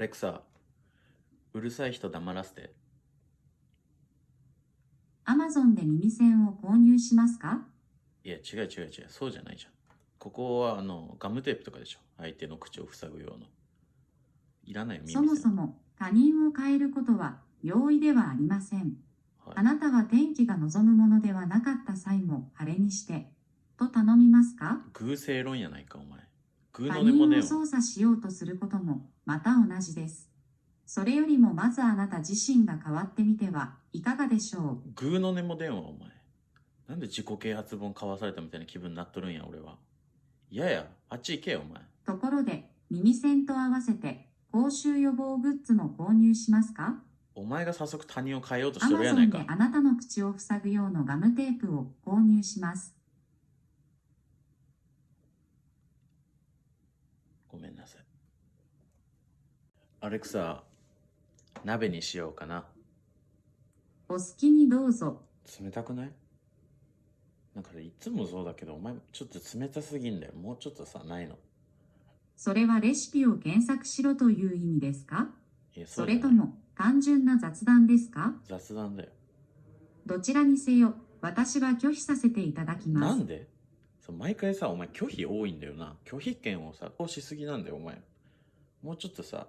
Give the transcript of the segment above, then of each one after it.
レクサ、うるさい人黙らせて。アマゾンで耳栓を購入しますか？いや、違う違う違う。そうじゃないじゃん。ここは、あの、ガムテープとかでしょ。相手の口を塞ぐような。いらないよ、耳そもそも他人を変えることは容易ではありません。はいあなたは天気が望むものではなかった際も晴れにして、と頼みますか？偶正論やないか、お前。偶他の根もねを操作しようとすることもまた同じです。それよりもまずあなた自身が変わってみてはいかがでしょう。グーの根も電話お前。なんで自己啓発本買わされたみたいな気分になっとるんや俺は。嫌や。あっち行けよお前。ところで耳栓と合わせて口臭予防グッズも購入しますか？お前が早速他人を変えようとしアとるやないか。マゾンであなたの口を塞ぐ用のガムテープを購入します。ごめんなさいアレクサ鍋にしようかな。お好きにどうぞ。冷たくない？なんかねいつもそうだけどお前ちょっと冷たすぎんだよ。もうちょっとさないの。それはレシピを検索しろという意味ですか？それとも単純な雑談ですか？雑談だよ。どちらにせよ、私は拒否させていただきます。なんで？毎回さお前拒否多いんだよな。拒否権をさこうしすぎなんだよお前。もうちょっとさ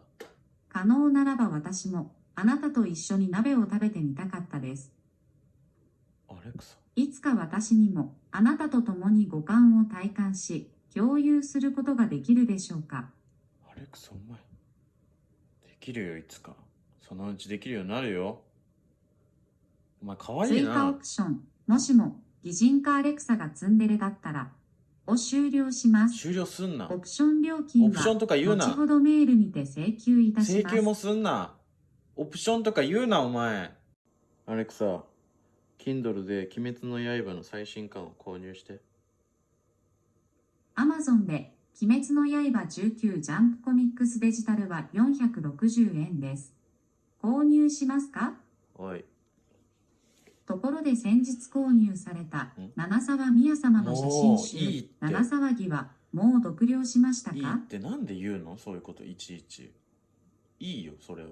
可能ならば私もあなたと一緒に鍋を食べてみたかったです。アレクサ。いつか私にもあなたと共に五感を体感し、共有することができるでしょうか。アレクサお前。できるよいつか。そのうちできるようになるよ。お前かわいい追加オなプション、もしも擬人化アレクサがツンデレだったら、を終了します。終了すんな。オプション料金オプションとか言うな。は後ほどメールにて請求いたします。請求もすんな。オプションとか言うなお前。アレクサ Kindle で「鬼滅の刃」の最新刊を購入して。アマゾンで鬼滅の刃19ジャンプコミックスデジタルは460円です。購入しますか？おいところで先日購入されたん。七沢宮様の写真集。いい七騒ぎはもう読了しましたいいかってなんで言うの？そういうこといちいち。いいよそれは。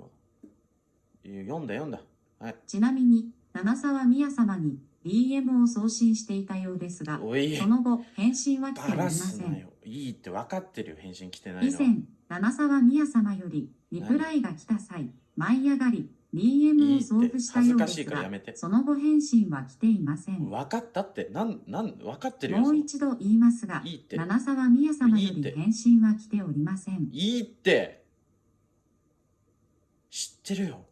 いや読んだ読んだ。はい。ちなみに七沢宮様に DM を送信していたようですが、その後返信は来ておりませ。なんよ。いいって分かってるよ返信来てないの以前、七沢宮様よりリプライが来た際、舞い上がり、DM を送付したようですがやめて、その後返信は来ていません。分かったって。なんなん分かってるよ。もう一度言いますが、いいって。七沢宮様より返信は来ておりません。いいって。知ってるよ。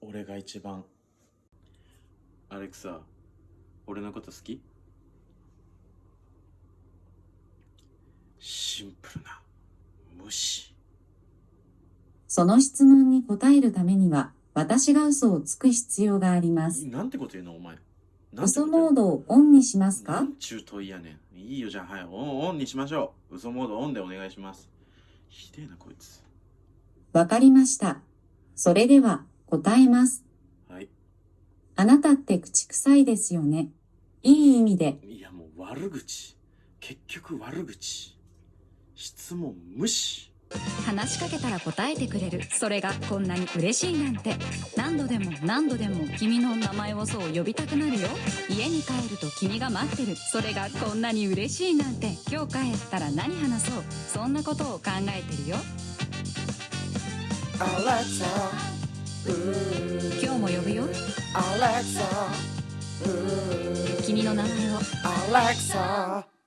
俺が一番。アレクサ俺のこと好き？シンプルな。無視。その質問に答えるためには、私が嘘をつく必要があります。なんてこと言うのお前。嘘モードをオンにしますか？なんちゅう問いやねん。いいよじゃあ。はいオンオンにしましょう。嘘モードオンでお願いします。ひでえなこいつ。わかりました。それでは答えます。はい。あなたって口臭いですよね。いい意味で。いやもう悪口。結局悪口。質問無視話しかけたら答えてくれる。それがこんなに嬉しいなんて。何度でも何度でも君の名前をそう呼びたくなるよ。家に帰ると君が待ってる。それがこんなに嬉しいなんて。今日帰ったら何話そう。そんなことを考えてるよ。Alexa, 今日も呼ぶよ。君の名前を。Alexa.